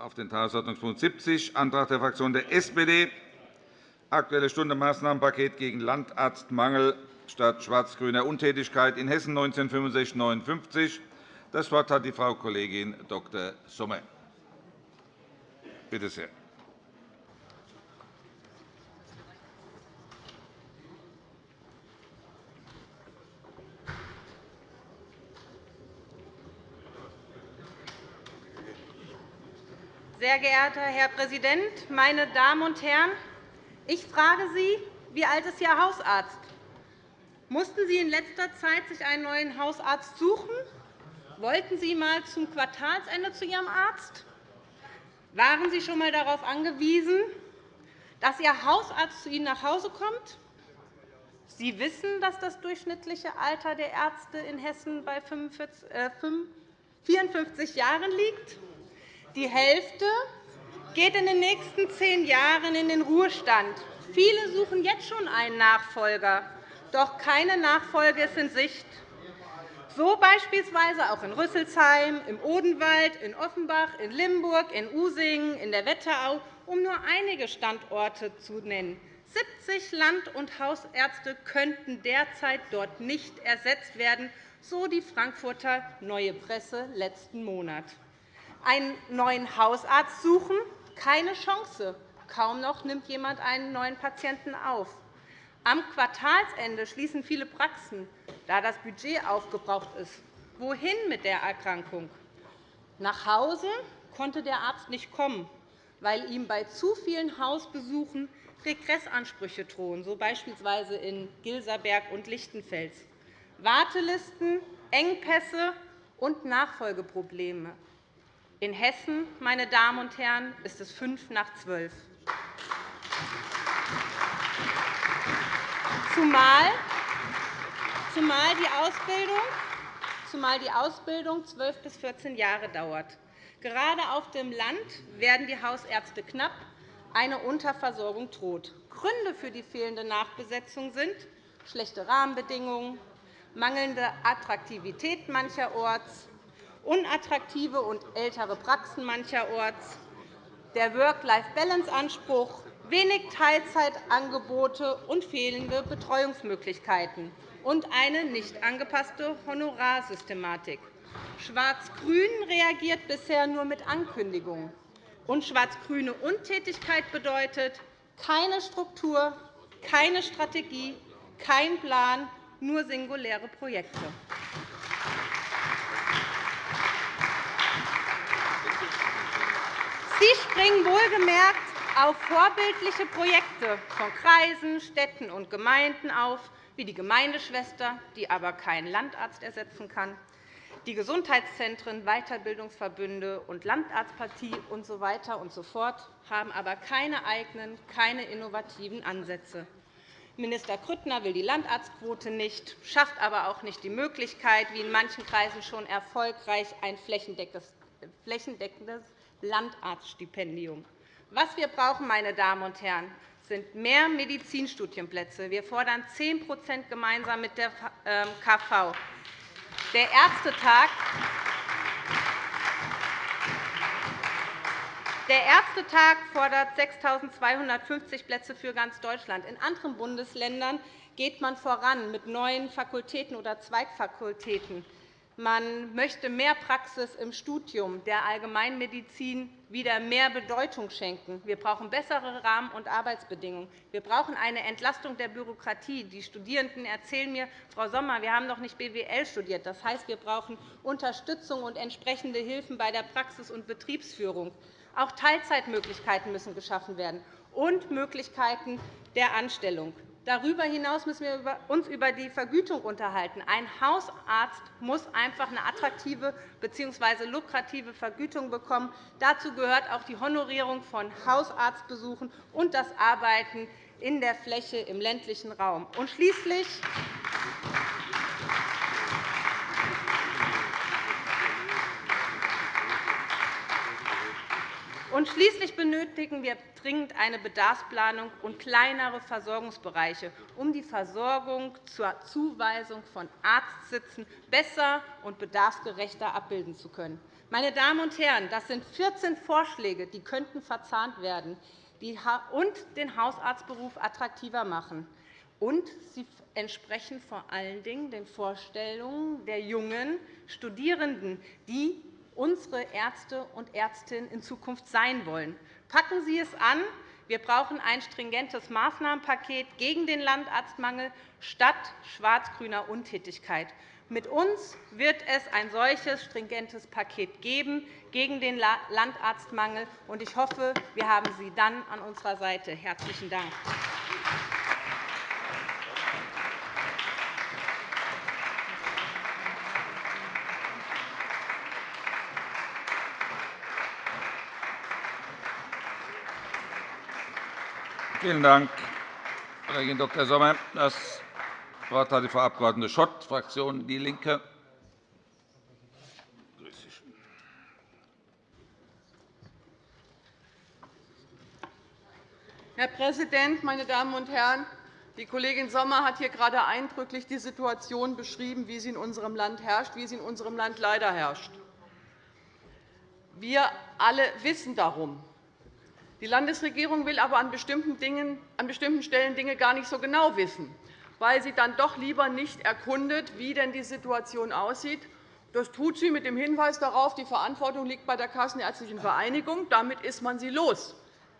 auf den Tagesordnungspunkt 70, Antrag der Fraktion der SPD, Aktuelle Stunde Maßnahmenpaket gegen Landarztmangel statt schwarz-grüner Untätigkeit in Hessen 1965-59. Das Wort hat die Frau Kollegin Dr. Sommer. Bitte sehr. Sehr geehrter Herr Präsident, meine Damen und Herren! Ich frage Sie, wie alt ist Ihr Hausarzt? Mussten Sie in letzter Zeit sich einen neuen Hausarzt suchen? Wollten Sie einmal zum Quartalsende zu Ihrem Arzt? Waren Sie schon einmal darauf angewiesen, dass Ihr Hausarzt zu Ihnen nach Hause kommt? Sie wissen, dass das durchschnittliche Alter der Ärzte in Hessen bei 54 Jahren liegt. Die Hälfte geht in den nächsten zehn Jahren in den Ruhestand. Viele suchen jetzt schon einen Nachfolger, doch keine Nachfolge ist in Sicht. So beispielsweise auch in Rüsselsheim, im Odenwald, in Offenbach, in Limburg, in Usingen, in der Wetterau, um nur einige Standorte zu nennen. 70 Land- und Hausärzte könnten derzeit dort nicht ersetzt werden, so die Frankfurter Neue Presse letzten Monat. Einen neuen Hausarzt suchen, keine Chance. Kaum noch nimmt jemand einen neuen Patienten auf. Am Quartalsende schließen viele Praxen, da das Budget aufgebraucht ist. Wohin mit der Erkrankung? Nach Hause konnte der Arzt nicht kommen, weil ihm bei zu vielen Hausbesuchen Regressansprüche drohen, so beispielsweise in Gilserberg und Lichtenfels. Wartelisten, Engpässe und Nachfolgeprobleme. In Hessen, meine Damen und Herren, ist es fünf nach zwölf. Zumal die Ausbildung zumal die Ausbildung 12 bis 14 Jahre dauert. Gerade auf dem Land werden die Hausärzte knapp. Eine Unterversorgung droht. Gründe für die fehlende Nachbesetzung sind schlechte Rahmenbedingungen, mangelnde Attraktivität mancherorts, unattraktive und ältere Praxen mancherorts, der Work-Life-Balance-Anspruch, wenig Teilzeitangebote und fehlende Betreuungsmöglichkeiten und eine nicht angepasste Honorarsystematik. Schwarz-Grün reagiert bisher nur mit Ankündigungen. Und schwarz-grüne Untätigkeit bedeutet keine Struktur, keine Strategie, kein Plan, nur singuläre Projekte. Sie springen wohlgemerkt auf vorbildliche Projekte von Kreisen, Städten und Gemeinden auf, wie die Gemeindeschwester, die aber keinen Landarzt ersetzen kann, die Gesundheitszentren, Weiterbildungsverbünde und Landarztpartie usw. So und so fort, haben aber keine eigenen, keine innovativen Ansätze. Minister Grüttner will die Landarztquote nicht, schafft aber auch nicht die Möglichkeit, wie in manchen Kreisen schon erfolgreich ein flächendeckendes Landarztstipendium. Was wir brauchen, meine Damen und Herren, sind mehr Medizinstudienplätze. Wir fordern 10% gemeinsam mit der KV. Ähm, der Ärztetag Der Ärztetag fordert 6.250 Plätze für ganz Deutschland. In anderen Bundesländern geht man voran mit neuen Fakultäten oder Zweigfakultäten. Man möchte mehr Praxis im Studium der Allgemeinmedizin wieder mehr Bedeutung schenken. Wir brauchen bessere Rahmen- und Arbeitsbedingungen. Wir brauchen eine Entlastung der Bürokratie. Die Studierenden erzählen mir, Frau Sommer, wir haben noch nicht BWL studiert. Das heißt, wir brauchen Unterstützung und entsprechende Hilfen bei der Praxis- und Betriebsführung. Auch Teilzeitmöglichkeiten müssen geschaffen werden und Möglichkeiten der Anstellung. Darüber hinaus müssen wir uns über die Vergütung unterhalten. Ein Hausarzt muss einfach eine attraktive bzw. lukrative Vergütung bekommen. Dazu gehört auch die Honorierung von Hausarztbesuchen und das Arbeiten in der Fläche im ländlichen Raum. Und schließlich Und schließlich benötigen wir dringend eine Bedarfsplanung und kleinere Versorgungsbereiche, um die Versorgung zur Zuweisung von Arztsitzen besser und bedarfsgerechter abbilden zu können. Meine Damen und Herren, das sind 14 Vorschläge, die könnten verzahnt werden und den Hausarztberuf attraktiver machen. Und sie entsprechen vor allen Dingen den Vorstellungen der jungen Studierenden, die unsere Ärzte und Ärztinnen in Zukunft sein wollen. Packen Sie es an. Wir brauchen ein stringentes Maßnahmenpaket gegen den Landarztmangel statt schwarz-grüner Untätigkeit. Mit uns wird es ein solches stringentes Paket geben gegen den Landarztmangel. Ich hoffe, wir haben Sie dann an unserer Seite. – Herzlichen Dank. Vielen Dank, Kollegin Dr. Sommer. Das Wort hat die Frau Abg. Schott, Fraktion DIE LINKE. Herr Präsident, meine Damen und Herren! Die Kollegin Sommer hat hier gerade eindrücklich die Situation beschrieben, wie sie in unserem Land herrscht, wie sie in unserem Land leider herrscht. Wir alle wissen darum. Die Landesregierung will aber an bestimmten, Dingen, an bestimmten Stellen Dinge gar nicht so genau wissen, weil sie dann doch lieber nicht erkundet, wie denn die Situation aussieht. Das tut sie mit dem Hinweis darauf, die Verantwortung liegt bei der Kassenärztlichen Vereinigung. Damit ist man sie los.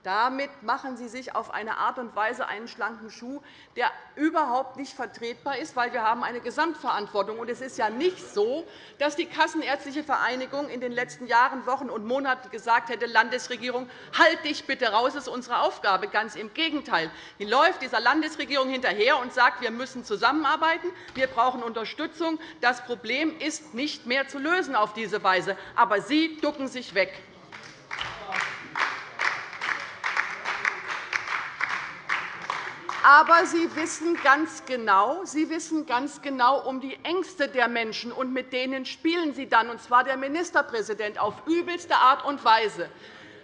Damit machen Sie sich auf eine Art und Weise einen schlanken Schuh, der überhaupt nicht vertretbar ist, weil wir haben eine Gesamtverantwortung haben. Es ist ja nicht so, dass die Kassenärztliche Vereinigung in den letzten Jahren, Wochen und Monaten gesagt hätte, Landesregierung, halt dich bitte raus, das ist unsere Aufgabe. Ganz im Gegenteil. Sie läuft dieser Landesregierung hinterher und sagt, wir müssen zusammenarbeiten, wir brauchen Unterstützung. Das Problem ist nicht mehr zu lösen auf diese Weise. Aber Sie ducken sich weg. Aber Sie wissen ganz genau, Sie wissen ganz genau um die Ängste der Menschen, und mit denen spielen Sie dann, und zwar der Ministerpräsident, auf übelste Art und Weise.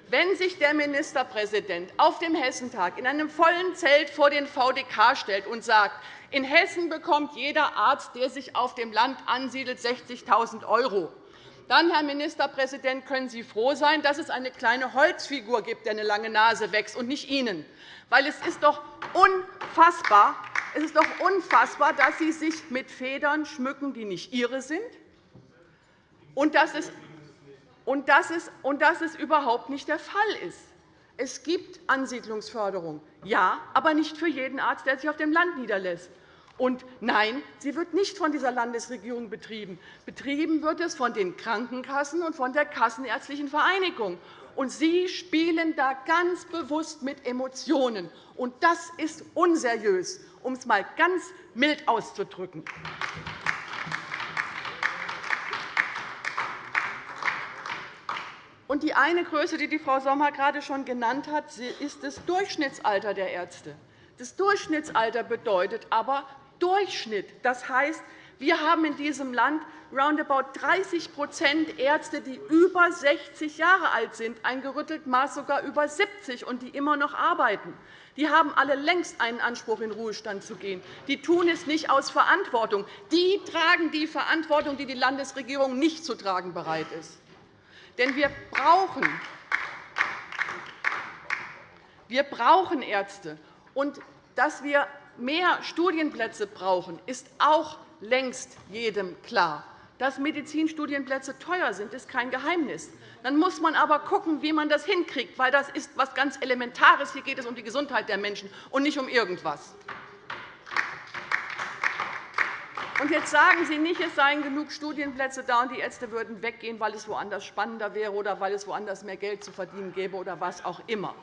Wenn sich der Ministerpräsident auf dem Hessentag in einem vollen Zelt vor den VDK stellt und sagt, in Hessen bekommt jeder Arzt, der sich auf dem Land ansiedelt, 60.000 €, dann, Herr Ministerpräsident, können Sie froh sein, dass es eine kleine Holzfigur gibt, der eine lange Nase wächst, und nicht Ihnen. Weil es ist doch unfassbar, es ist doch unfassbar dass Sie sich mit Federn schmücken, die nicht Ihre sind, und dass es, und dass es, und dass es überhaupt nicht der Fall ist. Es gibt Ansiedlungsförderung, ja, aber nicht für jeden Arzt, der sich auf dem Land niederlässt. Und nein, sie wird nicht von dieser Landesregierung betrieben. Betrieben wird es von den Krankenkassen und von der Kassenärztlichen Vereinigung. Und Sie spielen da ganz bewusst mit Emotionen. Und das ist unseriös, um es einmal ganz mild auszudrücken. Und die eine Größe, die die Frau Sommer gerade schon genannt hat, ist das Durchschnittsalter der Ärzte. Das Durchschnittsalter bedeutet aber Durchschnitt. Das heißt, wir haben in diesem Land roundabout 30% Ärzte, die über 60 Jahre alt sind, ein gerüttelt Maß sogar über 70 und die immer noch arbeiten. Die haben alle längst einen Anspruch, in Ruhestand zu gehen. Die tun es nicht aus Verantwortung. Die tragen die Verantwortung, die die Landesregierung nicht zu tragen bereit ist. Denn wir brauchen, wir brauchen Ärzte. Und dass wir mehr Studienplätze brauchen, ist auch längst jedem klar. Dass Medizinstudienplätze teuer sind, ist kein Geheimnis. Dann muss man aber schauen, wie man das hinkriegt, weil das ist etwas ganz Elementares. Hier geht es um die Gesundheit der Menschen und nicht um irgendetwas. Und jetzt sagen Sie nicht, es seien genug Studienplätze da und die Ärzte würden weggehen, weil es woanders spannender wäre oder weil es woanders mehr Geld zu verdienen gäbe oder was auch immer.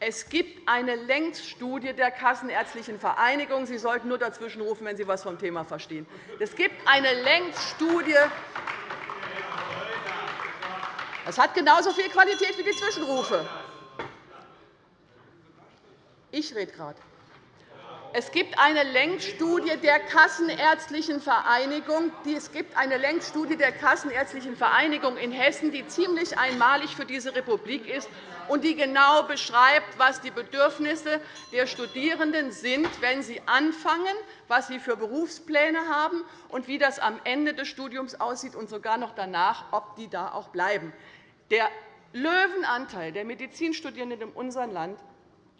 Es gibt eine Längsstudie der Kassenärztlichen Vereinigung. Sie sollten nur dazwischenrufen, wenn Sie etwas vom Thema verstehen. Es gibt eine Längsstudie. Das hat genauso viel Qualität wie die Zwischenrufe. Ich rede gerade. Es gibt eine Längsstudie der Kassenärztlichen Vereinigung. Es gibt eine Längsstudie der Kassenärztlichen Vereinigung in Hessen, die ziemlich einmalig für diese Republik ist und die genau beschreibt, was die Bedürfnisse der Studierenden sind, wenn sie anfangen, was sie für Berufspläne haben und wie das am Ende des Studiums aussieht und sogar noch danach, ob die da auch bleiben. Der Löwenanteil der Medizinstudierenden in unserem Land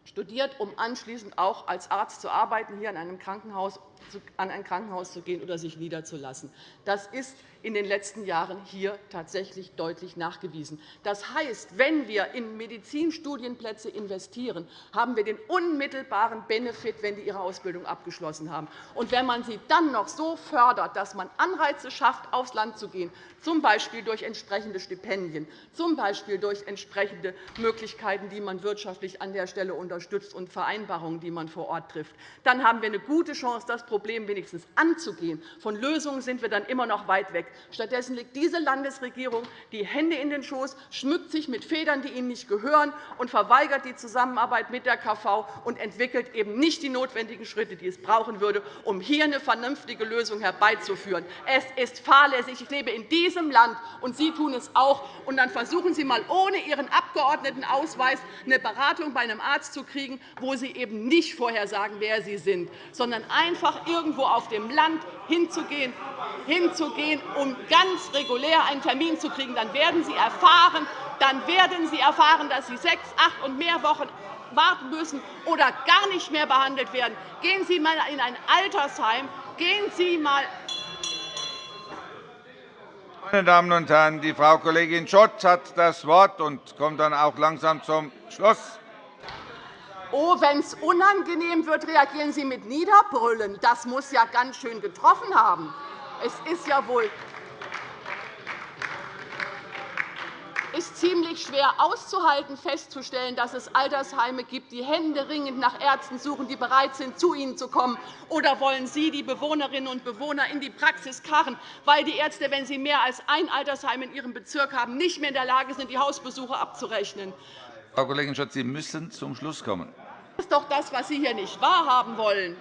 studiert, um anschließend auch als Arzt zu arbeiten, hier an, einem Krankenhaus, an ein Krankenhaus zu gehen oder sich niederzulassen. Das ist in den letzten Jahren hier tatsächlich deutlich nachgewiesen. Das heißt, wenn wir in Medizinstudienplätze investieren, haben wir den unmittelbaren Benefit, wenn die ihre Ausbildung abgeschlossen haben. Und wenn man sie dann noch so fördert, dass man Anreize schafft, aufs Land zu gehen, z. B. durch entsprechende Stipendien, z. B. durch entsprechende Möglichkeiten, die man wirtschaftlich an der Stelle unterstützt, und Vereinbarungen, die man vor Ort trifft, dann haben wir eine gute Chance, das Problem wenigstens anzugehen. Von Lösungen sind wir dann immer noch weit weg. Stattdessen legt diese Landesregierung die Hände in den Schoß, schmückt sich mit Federn, die ihnen nicht gehören, und verweigert die Zusammenarbeit mit der KV und entwickelt eben nicht die notwendigen Schritte, die es brauchen würde, um hier eine vernünftige Lösung herbeizuführen. Es ist fahrlässig. Ich lebe in diesem Land, und Sie tun es auch. Und dann versuchen Sie einmal ohne Ihren Abgeordnetenausweis eine Beratung bei einem Arzt zu kriegen, wo Sie eben nicht vorher sagen, wer Sie sind, sondern einfach irgendwo auf dem Land hinzugehen, hinzugehen um ganz regulär einen Termin zu kriegen. Dann werden Sie erfahren, dann werden Sie erfahren dass Sie sechs, acht und mehr Wochen warten müssen oder gar nicht mehr behandelt werden. Gehen Sie einmal in ein Altersheim. Gehen Sie mal meine Damen und Herren, die Frau Kollegin Schott hat das Wort und kommt dann auch langsam zum Schluss. Oh, wenn es unangenehm wird, reagieren Sie mit Niederbrüllen. Das muss ja ganz schön getroffen haben. Es ist ja wohl ist ziemlich schwer auszuhalten, festzustellen, dass es Altersheime gibt, die händeringend nach Ärzten suchen, die bereit sind, zu ihnen zu kommen. Oder wollen Sie die Bewohnerinnen und Bewohner in die Praxis karren, weil die Ärzte, wenn sie mehr als ein Altersheim in ihrem Bezirk haben, nicht mehr in der Lage sind, die Hausbesuche abzurechnen? Frau Kollegin Schott, Sie müssen zum Schluss kommen. Das ist doch das, was Sie hier nicht wahrhaben wollen.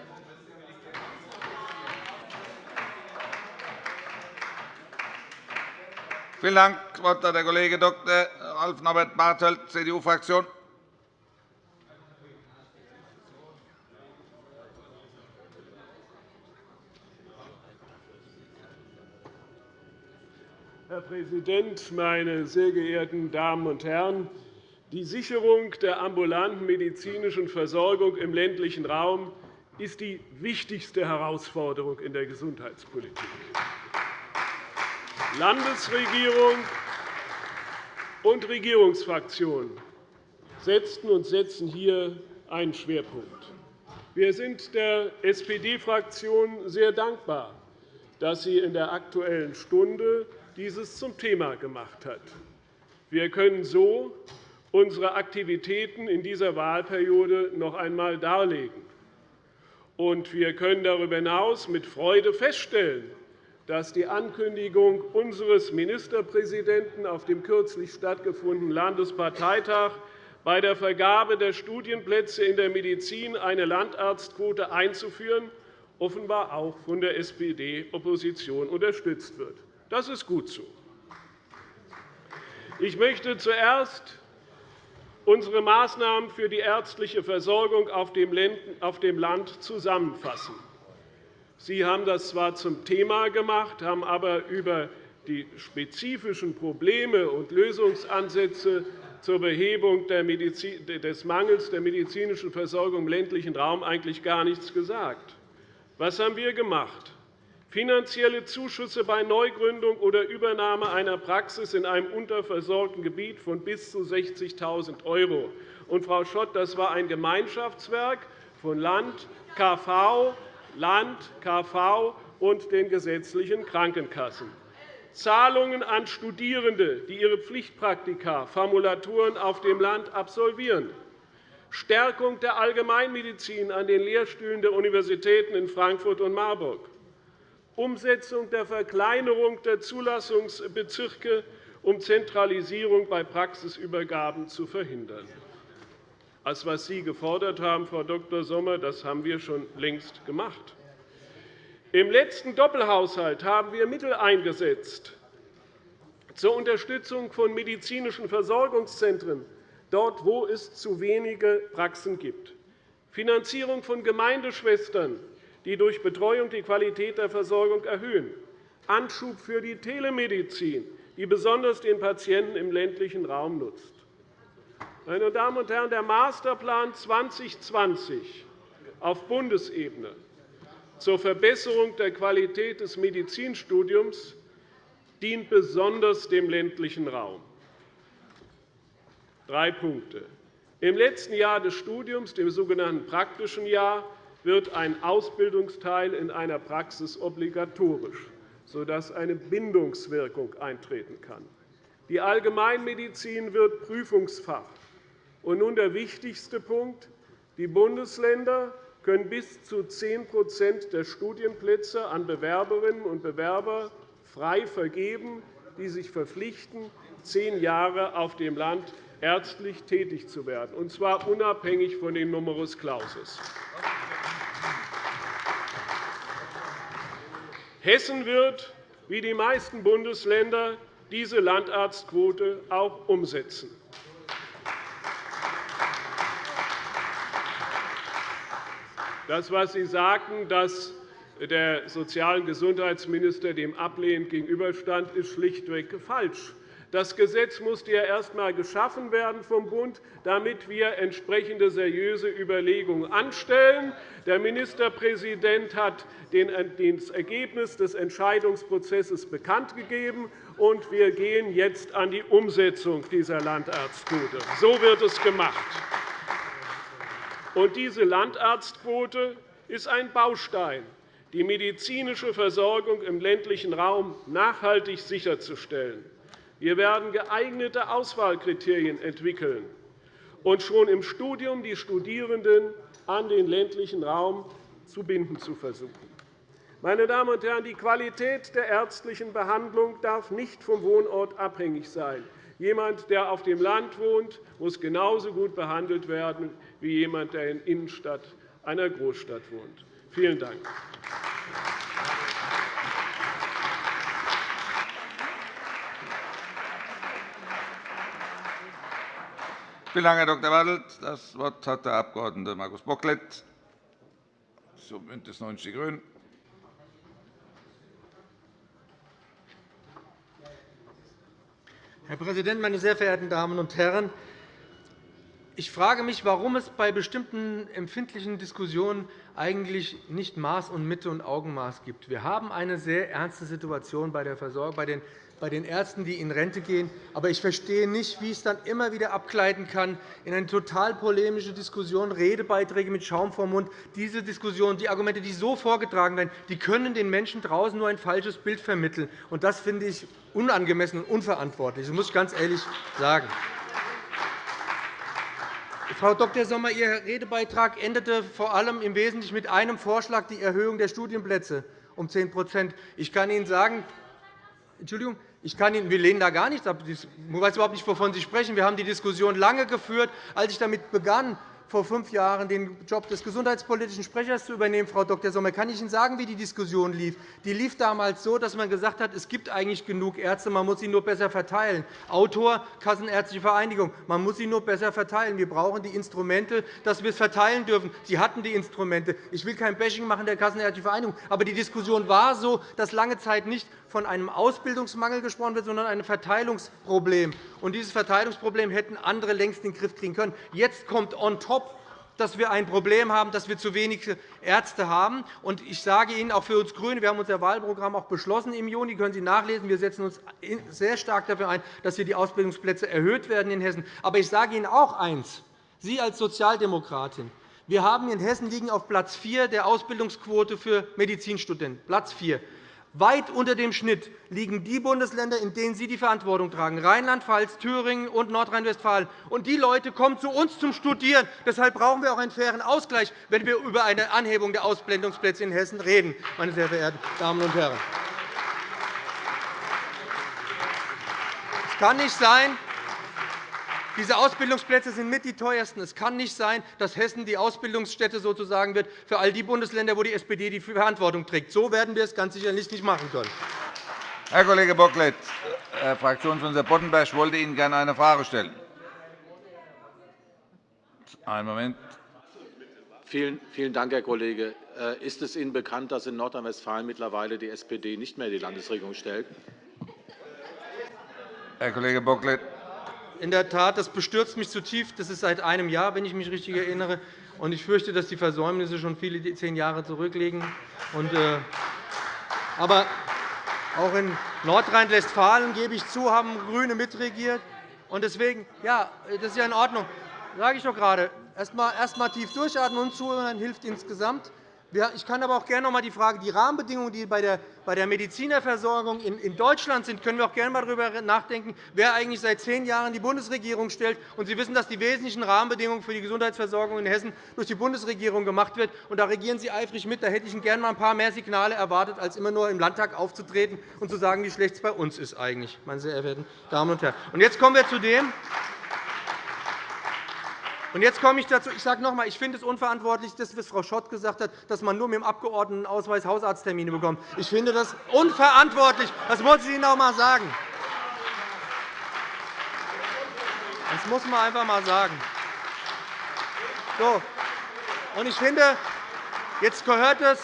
Vielen Dank. Das Wort hat der Kollege Dr. Ralf Norbert Bartelt, CDU-Fraktion. Herr Präsident, meine sehr geehrten Damen und Herren! Die Sicherung der ambulanten medizinischen Versorgung im ländlichen Raum ist die wichtigste Herausforderung in der Gesundheitspolitik. Landesregierung und Regierungsfraktionen setzten und setzen hier einen Schwerpunkt. Wir sind der SPD-Fraktion sehr dankbar, dass sie in der Aktuellen Stunde dieses zum Thema gemacht hat. Wir können so unsere Aktivitäten in dieser Wahlperiode noch einmal darlegen. Und wir können darüber hinaus mit Freude feststellen, dass die Ankündigung unseres Ministerpräsidenten auf dem kürzlich stattgefundenen Landesparteitag bei der Vergabe der Studienplätze in der Medizin eine Landarztquote einzuführen, offenbar auch von der SPD-Opposition unterstützt wird. Das ist gut so. Ich möchte zuerst unsere Maßnahmen für die ärztliche Versorgung auf dem Land zusammenfassen. Sie haben das zwar zum Thema gemacht, haben aber über die spezifischen Probleme und Lösungsansätze zur Behebung des Mangels der medizinischen Versorgung im ländlichen Raum eigentlich gar nichts gesagt. Was haben wir gemacht? Finanzielle Zuschüsse bei Neugründung oder Übernahme einer Praxis in einem unterversorgten Gebiet von bis zu 60.000 €. Und, Frau Schott, das war ein Gemeinschaftswerk von Land, KV, Land, KV und den gesetzlichen Krankenkassen. Zahlungen an Studierende, die ihre Pflichtpraktika, Formulaturen auf dem Land absolvieren. Stärkung der Allgemeinmedizin an den Lehrstühlen der Universitäten in Frankfurt und Marburg. Umsetzung der Verkleinerung der Zulassungsbezirke, um Zentralisierung bei Praxisübergaben zu verhindern. Als was Sie gefordert haben, Frau Dr. Sommer. Das haben wir schon längst gemacht. Im letzten Doppelhaushalt haben wir Mittel eingesetzt zur Unterstützung von medizinischen Versorgungszentren, dort, wo es zu wenige Praxen gibt, Finanzierung von Gemeindeschwestern, die durch Betreuung die Qualität der Versorgung erhöhen, Anschub für die Telemedizin, die besonders den Patienten im ländlichen Raum nutzt. Meine Damen und Herren, der Masterplan 2020 auf Bundesebene zur Verbesserung der Qualität des Medizinstudiums dient besonders dem ländlichen Raum. Drei Punkte. Im letzten Jahr des Studiums, dem sogenannten praktischen Jahr, wird ein Ausbildungsteil in einer Praxis obligatorisch, sodass eine Bindungswirkung eintreten kann. Die Allgemeinmedizin wird Prüfungsfach. Und nun der wichtigste Punkt. Die Bundesländer können bis zu 10% der Studienplätze an Bewerberinnen und Bewerber frei vergeben, die sich verpflichten, zehn Jahre auf dem Land ärztlich tätig zu werden, und zwar unabhängig von den Numerus Clausus. Hessen wird, wie die meisten Bundesländer, diese Landarztquote auch umsetzen. Das, was Sie sagten, dass der Sozial- und Gesundheitsminister dem ablehnend gegenüberstand, ist schlichtweg falsch. Das Gesetz musste ja erst einmal geschaffen werden vom Bund, damit wir entsprechende seriöse Überlegungen anstellen. Der Ministerpräsident hat das Ergebnis des Entscheidungsprozesses bekannt gegeben, und wir gehen jetzt an die Umsetzung dieser Landarztquote. So wird es gemacht. Und diese Landarztquote ist ein Baustein, die medizinische Versorgung im ländlichen Raum nachhaltig sicherzustellen. Wir werden geeignete Auswahlkriterien entwickeln und schon im Studium die Studierenden an den ländlichen Raum zu binden zu versuchen. Meine Damen und Herren, die Qualität der ärztlichen Behandlung darf nicht vom Wohnort abhängig sein. Jemand, der auf dem Land wohnt, muss genauso gut behandelt werden wie jemand, der in der Innenstadt einer Großstadt wohnt. Vielen Dank. Vielen Dank, Herr Dr. Bartelt. Das Wort hat der Abg. Markus Bocklet zum BÜNDNIS 90 die GRÜNEN. Herr Präsident, meine sehr verehrten Damen und Herren! Ich frage mich, warum es bei bestimmten empfindlichen Diskussionen eigentlich nicht Maß und Mitte und Augenmaß gibt. Wir haben eine sehr ernste Situation bei der Versorgung bei den bei den Ärzten, die in Rente gehen. Aber ich verstehe nicht, wie es dann immer wieder abgleiten kann in eine total polemische Diskussion, Redebeiträge mit Schaum vor Mund. Diese Diskussion, die Argumente, die so vorgetragen werden, die können den Menschen draußen nur ein falsches Bild vermitteln. Und das finde ich unangemessen und unverantwortlich. Das muss ich ganz ehrlich sagen. Frau Dr. Sommer, Ihr Redebeitrag endete vor allem im Wesentlichen mit einem Vorschlag, die Erhöhung der Studienplätze um 10 Ich kann Ihnen sagen, Entschuldigung, ich kann Ihnen, wir lehnen da gar nichts ab. Ich weiß überhaupt nicht, wovon Sie sprechen. Wir haben die Diskussion lange geführt. Als ich damit begann, vor fünf Jahren den Job des gesundheitspolitischen Sprechers zu übernehmen, Frau Dr. Sommer, kann ich Ihnen sagen, wie die Diskussion lief. Die lief damals so, dass man gesagt hat, es gibt eigentlich genug Ärzte, man muss sie nur besser verteilen. Autor Kassenärztliche Vereinigung, man muss sie nur besser verteilen. Wir brauchen die Instrumente, dass wir es verteilen dürfen. Sie hatten die Instrumente. Ich will kein Bashing machen der Kassenärztlichen Vereinigung, aber die Diskussion war so, dass lange Zeit nicht von einem Ausbildungsmangel gesprochen wird, sondern einem Verteilungsproblem. Und dieses Verteilungsproblem hätten andere längst in den Griff kriegen können. Jetzt kommt on top dass wir ein Problem haben, dass wir zu wenige Ärzte haben. Ich sage Ihnen, auch für uns GRÜNE, wir haben unser Wahlprogramm auch beschlossen im Juni, können Sie nachlesen. Wir setzen uns sehr stark dafür ein, dass hier die Ausbildungsplätze erhöht werden in Hessen. Aber ich sage Ihnen auch eines. Sie als Sozialdemokratin, wir haben in Hessen liegen auf Platz 4 der Ausbildungsquote für Medizinstudenten. Platz 4. Weit unter dem Schnitt liegen die Bundesländer, in denen Sie die Verantwortung tragen, Rheinland-Pfalz, Thüringen und Nordrhein-Westfalen. Und die Leute kommen zu uns zum Studieren. Deshalb brauchen wir auch einen fairen Ausgleich, wenn wir über eine Anhebung der Ausblendungsplätze in Hessen reden, meine sehr verehrten Damen und Herren. Es kann nicht sein, Diese Ausbildungsplätze sind mit die teuersten. Es kann nicht sein, dass Hessen die Ausbildungsstätte sozusagen wird für all die Bundesländer, wo die SPD die Verantwortung trägt. So werden wir es ganz sicherlich nicht machen können. Herr Kollege Bocklet, Herr Fraktionsvorsitzender Boddenberg wollte Ihnen gerne eine Frage stellen. Einen Moment. Vielen, vielen Dank, Herr Kollege. Äh, ist es Ihnen bekannt, dass in Nordrhein-Westfalen mittlerweile die SPD nicht mehr die Landesregierung stellt? Herr Kollege Bocklet. In der Tat, das bestürzt mich zutiefst. Das ist seit einem Jahr, wenn ich mich richtig erinnere. Und ich fürchte, dass die Versäumnisse schon viele zehn Jahre zurückliegen. Äh, aber auch in Nordrhein-Westfalen, gebe ich zu, haben GRÜNE mitregiert. Und deswegen, ja, das ist ja in Ordnung. Sage ich doch gerade. Erst einmal, tief durchatmen und zuhören, hilft insgesamt. Ich kann aber auch gerne noch einmal die Frage, die Rahmenbedingungen, die bei der Medizinerversorgung in Deutschland sind, können wir auch gerne einmal darüber nachdenken, wer eigentlich seit zehn Jahren die Bundesregierung stellt. Und Sie wissen, dass die wesentlichen Rahmenbedingungen für die Gesundheitsversorgung in Hessen durch die Bundesregierung gemacht werden. Und da regieren Sie eifrig mit. Da hätte ich gerne einmal ein paar mehr Signale erwartet, als immer nur im Landtag aufzutreten und zu sagen, wie schlecht es bei uns ist eigentlich, meine sehr verehrten Damen und Herren. Und jetzt kommen wir zu dem, und jetzt komme ich dazu. Ich sage noch einmal, ich finde es unverantwortlich, das, was Frau Schott gesagt hat, dass man nur mit dem Abgeordnetenausweis Hausarzttermine bekommt. Ich finde das unverantwortlich. Das muss ich Ihnen auch einmal sagen. Das muss man einfach einmal sagen. So. Und ich finde, jetzt gehört es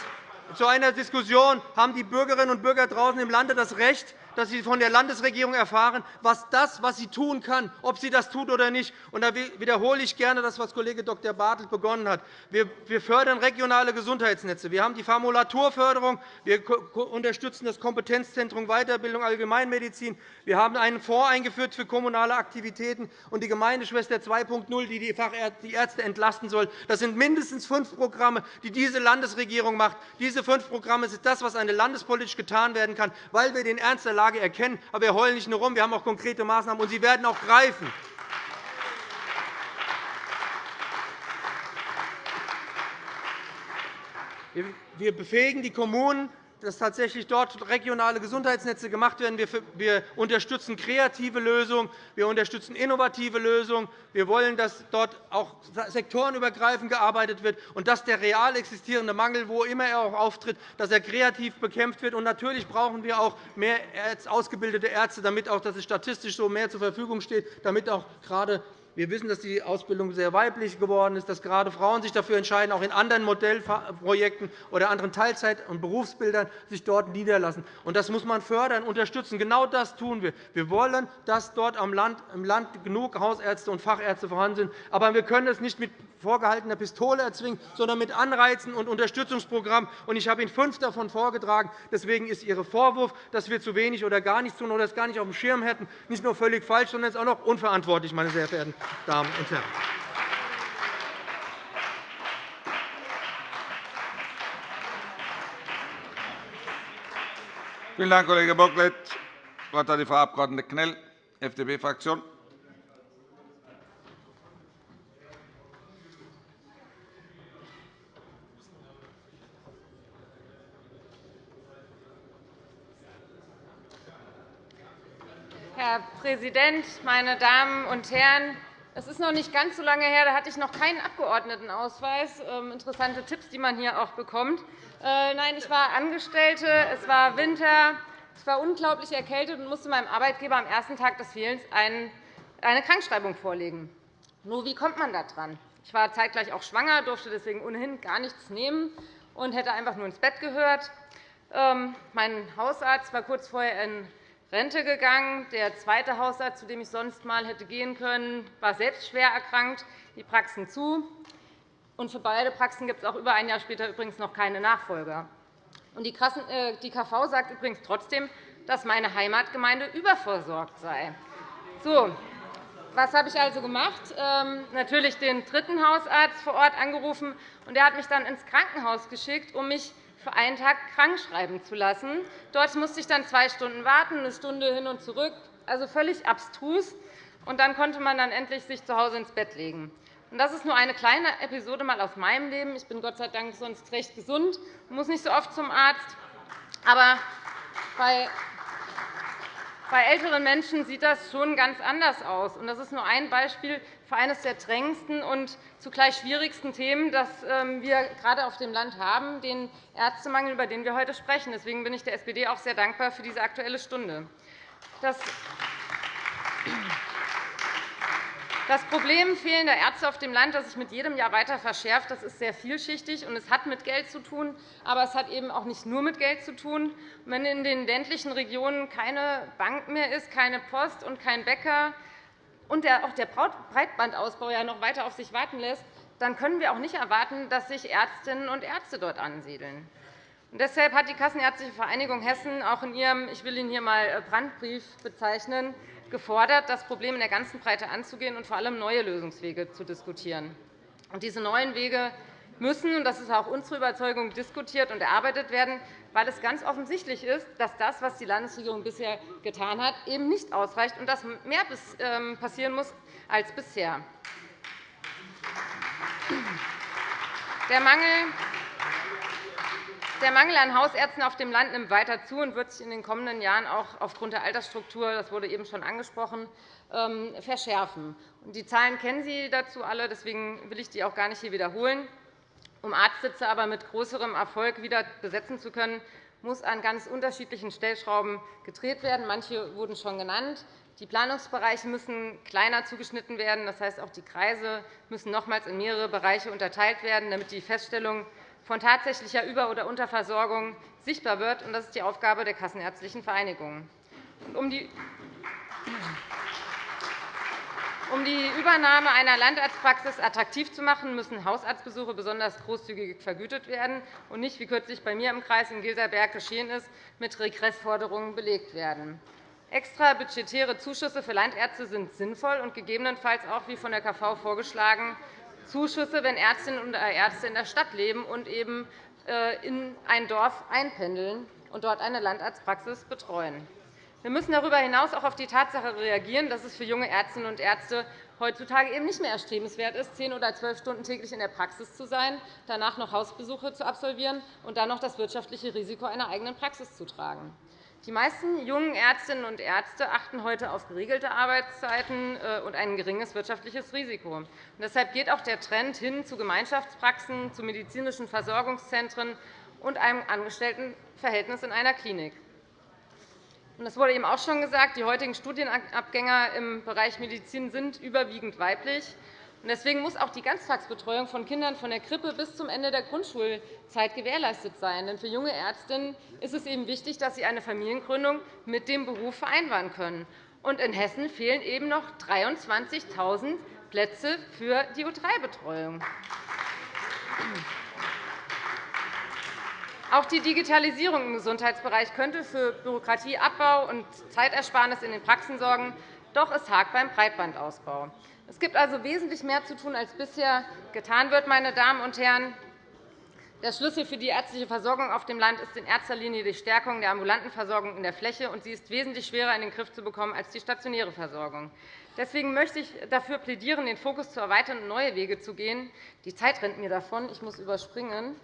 zu einer Diskussion, haben die Bürgerinnen und Bürger draußen im Lande das Recht, dass Sie von der Landesregierung erfahren, was das, was sie tun kann, ob sie das tut oder nicht. Da wiederhole ich gerne das, was Kollege Dr. Bartelt begonnen hat. Wir fördern regionale Gesundheitsnetze. Wir haben die Formulaturförderung. Wir unterstützen das Kompetenzzentrum Weiterbildung Allgemeinmedizin. Wir haben einen Fonds eingeführt für kommunale Aktivitäten und die Gemeindeschwester 2.0, die die Ärzte entlasten soll. Das sind mindestens fünf Programme, die diese Landesregierung macht. Diese fünf Programme sind das, was eine landespolitisch getan werden kann, weil wir den Ernst der Lage erkennen. Aber wir heulen nicht nur rum, wir haben auch konkrete Maßnahmen, und sie werden auch greifen. Wir befähigen die Kommunen, dass tatsächlich dort regionale Gesundheitsnetze gemacht werden. Wir unterstützen kreative Lösungen, wir unterstützen innovative Lösungen. Wir wollen, dass dort auch sektorenübergreifend gearbeitet wird und dass der real existierende Mangel, wo immer er auch auftritt, dass er kreativ bekämpft wird. Und natürlich brauchen wir auch mehr ausgebildete Ärzte, damit auch, dass es statistisch so mehr zur Verfügung steht, damit auch gerade wir wissen, dass die Ausbildung sehr weiblich geworden ist, dass gerade Frauen sich dafür entscheiden, auch in anderen Modellprojekten oder anderen Teilzeit- und Berufsbildern sich dort niederlassen. Das muss man fördern, unterstützen. Genau das tun wir. Wir wollen, dass dort im Land genug Hausärzte und Fachärzte vorhanden sind. Aber wir können es nicht mit vorgehaltener Pistole erzwingen, sondern mit Anreizen und Unterstützungsprogrammen. Ich habe Ihnen fünf davon vorgetragen. Deswegen ist Ihr Vorwurf, dass wir zu wenig oder gar nichts tun oder es gar nicht auf dem Schirm hätten, nicht nur völlig falsch, sondern es ist auch noch unverantwortlich, meine sehr verehrten Damen und Herren. Vielen Dank, Kollege Bocklet. Das Wort hat die Frau Abg. Knell, FDP-Fraktion. Herr Präsident, meine Damen und Herren! Es ist noch nicht ganz so lange her, da hatte ich noch keinen Abgeordnetenausweis. Ähm, interessante Tipps, die man hier auch bekommt. Äh, nein, ich war Angestellte, es war Winter, ich war unglaublich erkältet und musste meinem Arbeitgeber am ersten Tag des Fehlens eine Krankschreibung vorlegen. Nur, wie kommt man da dran? Ich war zeitgleich auch schwanger, durfte deswegen ohnehin gar nichts nehmen und hätte einfach nur ins Bett gehört. Ähm, mein Hausarzt war kurz vorher in Rente gegangen. Der zweite Hausarzt, zu dem ich sonst einmal hätte gehen können, war selbst schwer erkrankt. Die Praxen zu. Und für beide Praxen gibt es auch über ein Jahr später übrigens noch keine Nachfolger. Die KV äh, sagt übrigens trotzdem, dass meine Heimatgemeinde überversorgt sei. So, was habe ich also gemacht? Ähm, natürlich den dritten Hausarzt vor Ort angerufen. und Er hat mich dann ins Krankenhaus geschickt, um mich für einen Tag krankschreiben zu lassen. Dort musste ich dann zwei Stunden warten, eine Stunde hin und zurück, also völlig abstrus. Und dann konnte man dann endlich sich zu Hause ins Bett legen. Das ist nur eine kleine Episode mal aus meinem Leben. Ich bin Gott sei Dank sonst recht gesund und muss nicht so oft zum Arzt. Aber bei Bei älteren Menschen sieht das schon ganz anders aus. Das ist nur ein Beispiel für eines der drängendsten und zugleich schwierigsten Themen, das ähm, wir gerade auf dem Land haben, den Ärztemangel, über den wir heute sprechen. Deswegen bin ich der SPD auch sehr dankbar für diese Aktuelle Stunde. Das das Problem fehlender Ärzte auf dem Land, das sich mit jedem Jahr weiter verschärft, das ist sehr vielschichtig, und es hat mit Geld zu tun. Aber es hat eben auch nicht nur mit Geld zu tun. Wenn in den ländlichen Regionen keine Bank mehr ist, keine Post und kein Bäcker und auch der Breitbandausbau ja noch weiter auf sich warten lässt, dann können wir auch nicht erwarten, dass sich Ärztinnen und Ärzte dort ansiedeln. Und deshalb hat die Kassenärztliche Vereinigung Hessen auch in ihrem, ich will ihn hier einmal Brandbrief bezeichnen, gefordert, das Problem in der ganzen Breite anzugehen und vor allem neue Lösungswege zu diskutieren. diese neuen Wege müssen, und das ist auch unsere Überzeugung, diskutiert und erarbeitet werden, weil es ganz offensichtlich ist, dass das, was die Landesregierung bisher getan hat, eben nicht ausreicht und dass mehr ähm, passieren muss als bisher. Der Mangel der Mangel an Hausärzten auf dem Land nimmt weiter zu und wird sich in den kommenden Jahren auch aufgrund der Altersstruktur, das wurde eben schon angesprochen, ähm, verschärfen. Die Zahlen kennen Sie dazu alle, deswegen will ich die auch gar nicht hier wiederholen. Um Arztsitze aber mit größerem Erfolg wieder besetzen zu können, muss an ganz unterschiedlichen Stellschrauben gedreht werden. Manche wurden schon genannt. Die Planungsbereiche müssen kleiner zugeschnitten werden. Das heißt, auch die Kreise müssen nochmals in mehrere Bereiche unterteilt werden, damit die Feststellung von tatsächlicher Über- oder Unterversorgung sichtbar wird. Das ist die Aufgabe der Kassenärztlichen Vereinigung. Um die um die Übernahme einer Landarztpraxis attraktiv zu machen, müssen Hausarztbesuche besonders großzügig vergütet werden und nicht, wie kürzlich bei mir im Kreis in Gilserberg geschehen ist, mit Regressforderungen belegt werden. Extra budgetäre Zuschüsse für Landärzte sind sinnvoll und gegebenenfalls auch, wie von der KV vorgeschlagen, Zuschüsse, wenn Ärztinnen und Ärzte in der Stadt leben und eben äh, in ein Dorf einpendeln und dort eine Landarztpraxis betreuen. Wir müssen darüber hinaus auch auf die Tatsache reagieren, dass es für junge Ärztinnen und Ärzte heutzutage eben nicht mehr erstrebenswert ist, zehn oder zwölf Stunden täglich in der Praxis zu sein, danach noch Hausbesuche zu absolvieren und dann noch das wirtschaftliche Risiko einer eigenen Praxis zu tragen. Die meisten jungen Ärztinnen und Ärzte achten heute auf geregelte Arbeitszeiten äh, und ein geringes wirtschaftliches Risiko. deshalb geht auch der Trend hin zu Gemeinschaftspraxen, zu medizinischen Versorgungszentren und einem Angestelltenverhältnis in einer Klinik. Es wurde eben auch schon gesagt, die heutigen Studienabgänger im Bereich Medizin sind überwiegend weiblich. Deswegen muss auch die Ganztagsbetreuung von Kindern von der Krippe bis zum Ende der Grundschulzeit gewährleistet sein. Denn für junge Ärztinnen ist es eben wichtig, dass sie eine Familiengründung mit dem Beruf vereinbaren können. Und in Hessen fehlen eben noch 23.000 Plätze für die U3-Betreuung. Auch die Digitalisierung im Gesundheitsbereich könnte für Bürokratieabbau und Zeitersparnis in den Praxen sorgen. Doch es hakt beim Breitbandausbau. Es gibt also wesentlich mehr zu tun, als bisher getan wird. Meine Damen und Herren. Der Schlüssel für die ärztliche Versorgung auf dem Land ist in erster Linie die Stärkung der ambulanten Versorgung in der Fläche, und sie ist wesentlich schwerer in den Griff zu bekommen als die stationäre Versorgung. Deswegen möchte ich dafür plädieren, den Fokus zu erweitern und neue Wege zu gehen. Die Zeit rennt mir davon. Ich muss überspringen.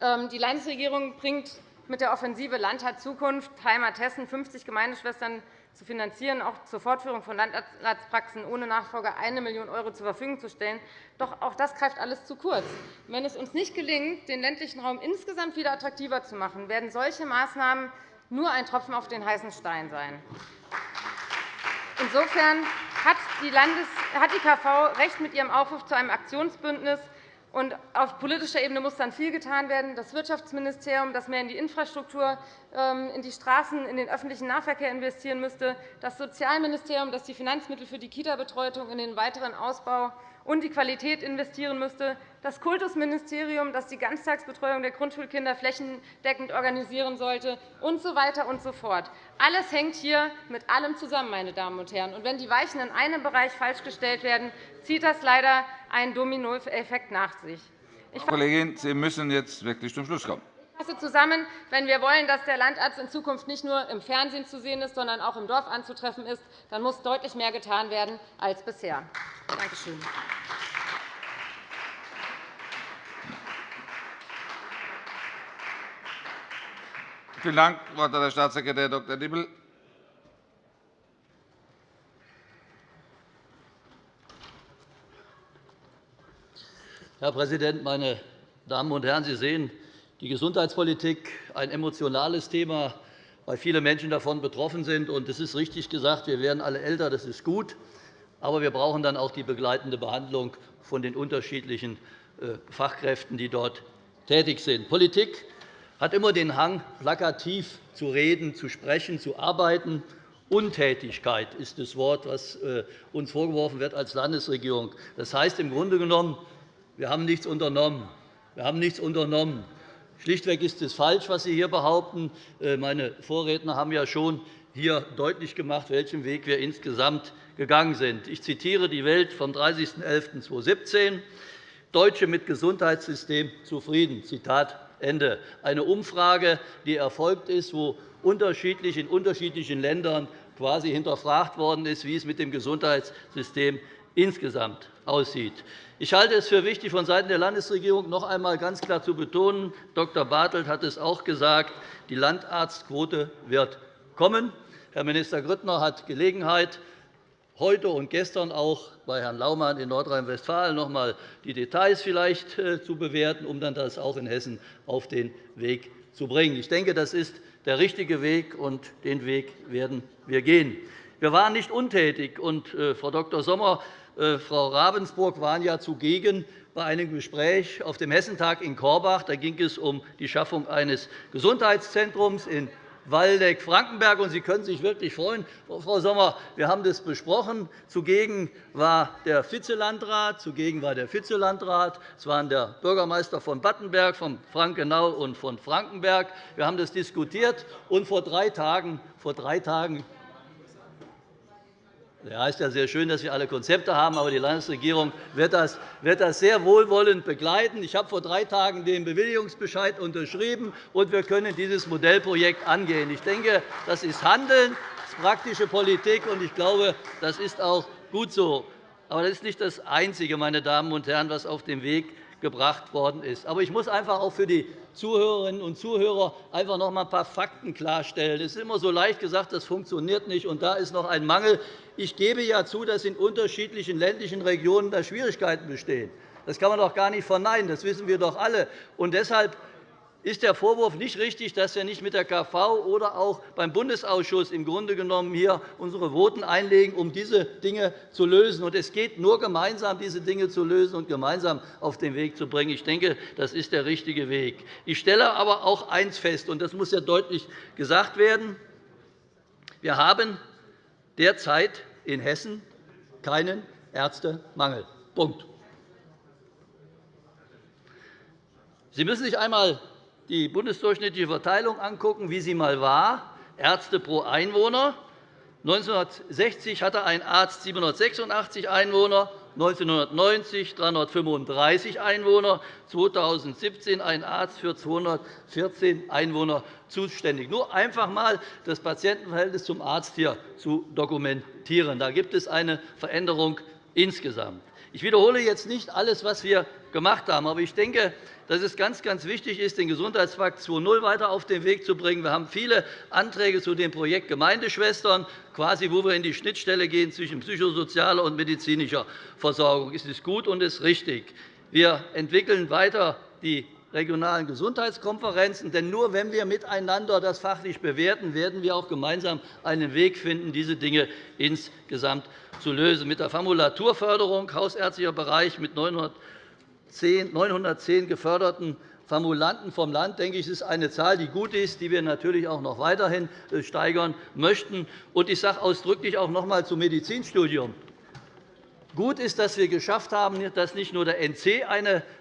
Ähm, die Landesregierung bringt mit der Offensive Landtat Zukunft Heimat Hessen 50 Gemeindeschwestern zu finanzieren, auch zur Fortführung von Landarztpraxen ohne Nachfolger 1 Million € zur Verfügung zu stellen. Doch auch das greift alles zu kurz. Wenn es uns nicht gelingt, den ländlichen Raum insgesamt wieder attraktiver zu machen, werden solche Maßnahmen nur ein Tropfen auf den heißen Stein sein. Insofern hat die, KV recht mit ihrem Aufruf zu einem Aktionsbündnis auf politischer Ebene muss dann viel getan werden. Das Wirtschaftsministerium, das mehr in die Infrastruktur, ähm, in die Straßen, in den öffentlichen Nahverkehr investieren müsste, das Sozialministerium, das die Finanzmittel für die Kita-Betreuung in den weiteren Ausbau und die Qualität investieren müsste, das Kultusministerium, das die Ganztagsbetreuung der Grundschulkinder flächendeckend organisieren sollte, und so weiter und so fort. Alles hängt hier mit allem zusammen, meine Damen und Herren. Und wenn die Weichen in einem Bereich falsch gestellt werden, zieht das leider einen Dominoeffekt nach sich. Frau Kollegin, Sie müssen jetzt wirklich zum Schluss kommen. Fasse zusammen, wenn wir wollen, dass der Landarzt in Zukunft nicht nur im Fernsehen zu sehen ist, sondern auch im Dorf anzutreffen ist, dann muss deutlich mehr getan werden als bisher. Danke schön. Vielen Dank. Das Wort hat der Staatssekretär Dr. Dibbel. Herr Präsident, meine Damen und Herren! Sie sehen, die Gesundheitspolitik ist ein emotionales Thema, weil viele Menschen davon betroffen sind. Es ist richtig gesagt, wir werden alle älter, das ist gut. Aber wir brauchen dann auch die begleitende Behandlung von den unterschiedlichen äh, Fachkräften, die dort tätig sind. Politik hat immer den Hang, plakativ zu reden, zu sprechen, zu arbeiten. Untätigkeit ist das Wort, das äh, uns vorgeworfen wird als Landesregierung. Das heißt im Grunde genommen, wir haben nichts unternommen. Wir haben nichts unternommen. Schlichtweg ist es falsch, was Sie hier behaupten. Äh, meine Vorredner haben ja schon hier deutlich gemacht, welchen Weg wir insgesamt gegangen sind. Ich zitiere die Welt vom 30.11.2017. Deutsche mit Gesundheitssystem zufrieden. Zitat Ende. Eine Umfrage, die erfolgt ist, wo unterschiedlich in unterschiedlichen Ländern quasi hinterfragt worden ist, wie es mit dem Gesundheitssystem insgesamt aussieht. Ich halte es für wichtig, vonseiten der Landesregierung noch einmal ganz klar zu betonen, Dr. Bartelt hat es auch gesagt, die Landarztquote wird kommen. Herr Minister Grüttner hat Gelegenheit, heute und gestern auch bei Herrn Laumann in Nordrhein-Westfalen noch einmal die Details vielleicht äh, zu bewerten, um dann das auch in Hessen auf den Weg zu bringen. Ich denke, das ist der richtige Weg, und den Weg werden wir gehen. Wir waren nicht untätig. Und, äh, Frau Dr. Sommer, Frau Ravensburg waren ja zugegen bei einem Gespräch auf dem Hessentag in Korbach. Da ging es um die Schaffung eines Gesundheitszentrums in Waldeck-Frankenberg. Sie können sich wirklich freuen, Frau Sommer. Wir haben das besprochen. Zugegen war der Vizelandrat, zugegen war der Vizelandrat. Es waren der Bürgermeister von Battenberg, von Frankenau und von Frankenberg. Wir haben das diskutiert. Und vor drei Tagen, vor drei Tagen ja, ist ja sehr schön, dass wir alle Konzepte haben, aber die Landesregierung wird das, wird das sehr wohlwollend begleiten. Ich habe vor drei Tagen den Bewilligungsbescheid unterschrieben, und wir können dieses Modellprojekt angehen. Ich denke, das ist Handeln, das ist praktische Politik, und ich glaube, das ist auch gut so. Aber das ist nicht das Einzige, meine Damen und Herren, was auf dem Weg gebracht worden ist. Aber ich muss einfach auch für die Zuhörerinnen und Zuhörer einfach noch einmal ein paar Fakten klarstellen. Es ist immer so leicht gesagt, das funktioniert nicht, und da ist noch ein Mangel. Ich gebe ja zu, dass in unterschiedlichen ländlichen Regionen da Schwierigkeiten bestehen. Das kann man doch gar nicht verneinen. Das wissen wir doch alle. Und deshalb ist der Vorwurf nicht richtig, dass wir nicht mit der KV oder auch beim Bundesausschuss im Grunde genommen hier unsere Voten einlegen, um diese Dinge zu lösen. Und es geht nur gemeinsam, diese Dinge zu lösen und gemeinsam auf den Weg zu bringen. Ich denke, das ist der richtige Weg. Ich stelle aber auch eines fest, und das muss ja deutlich gesagt werden. Wir haben derzeit in Hessen keinen Ärztemangel. Punkt. Sie müssen sich einmal die bundesdurchschnittliche Verteilung angucken, wie sie einmal war, Ärzte pro Einwohner. 1960 hatte ein Arzt 786 Einwohner, 1990 335 Einwohner, 2017 ein Arzt für 214 Einwohner zuständig. Nur einfach einmal das Patientenverhältnis zum Arzt hier zu dokumentieren. Da gibt es eine Veränderung insgesamt. Ich wiederhole jetzt nicht alles, was wir gemacht haben, aber ich denke, dass es ganz, ganz wichtig ist, den Gesundheitspakt 2.0 weiter auf den Weg zu bringen. Wir haben viele Anträge zu dem Projekt Gemeindeschwestern, quasi, wo wir in die Schnittstelle gehen zwischen psychosozialer und medizinischer Versorgung. Es ist gut und es ist richtig. Wir entwickeln weiter die regionalen Gesundheitskonferenzen. Denn nur wenn wir miteinander das fachlich bewerten, werden wir auch gemeinsam einen Weg finden, diese Dinge insgesamt zu lösen. Mit der Formulaturförderung hausärztlicher Bereich mit 900 910 geförderten Formulanten vom Land, denke ich, ist eine Zahl, die gut ist, die wir natürlich auch noch weiterhin äh, steigern möchten. Ich sage ausdrücklich auch noch einmal zum Medizinstudium. Gut ist, dass wir geschafft haben, dass nicht nur der NC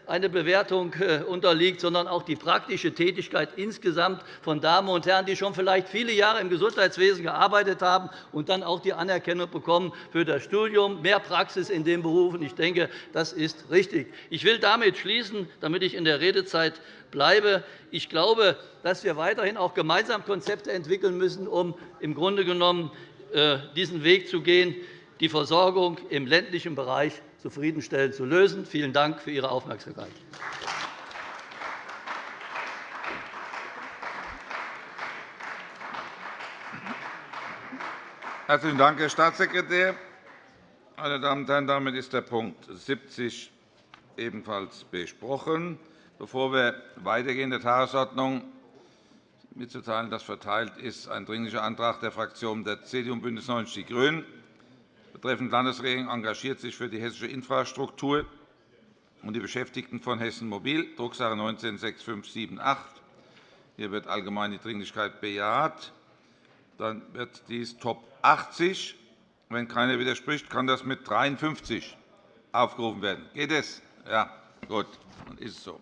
eine Bewertung äh, unterliegt, sondern auch die praktische Tätigkeit insgesamt von Damen und Herren, die schon vielleicht viele Jahre im Gesundheitswesen gearbeitet haben und dann auch die Anerkennung bekommen für das Studium, mehr Praxis in den Berufen. Ich denke, das ist richtig. Ich will damit schließen, damit ich in der Redezeit bleibe. Ich glaube, dass wir weiterhin auch gemeinsam Konzepte entwickeln müssen, um im Grunde genommen äh, diesen Weg zu gehen die Versorgung im ländlichen Bereich zufriedenstellend zu lösen. Vielen Dank für Ihre Aufmerksamkeit. Herzlichen Dank, Herr Staatssekretär. Meine Damen und Herren, damit ist der Punkt 70 ebenfalls besprochen. Bevor wir weitergehen in der Tagesordnung, mitzuteilen, dass verteilt ist ein Dringlicher Antrag der Fraktionen der CDU und BÜNDNIS 90 die GRÜNEN betreffend Landesregierung engagiert sich für die hessische Infrastruktur und die Beschäftigten von Hessen Mobil, Drucksache 19-6578. Hier wird allgemein die Dringlichkeit bejaht. Dann wird dies Top 80. Wenn keiner widerspricht, kann das mit 53 aufgerufen werden. Geht es? Ja, gut. Dann ist es so.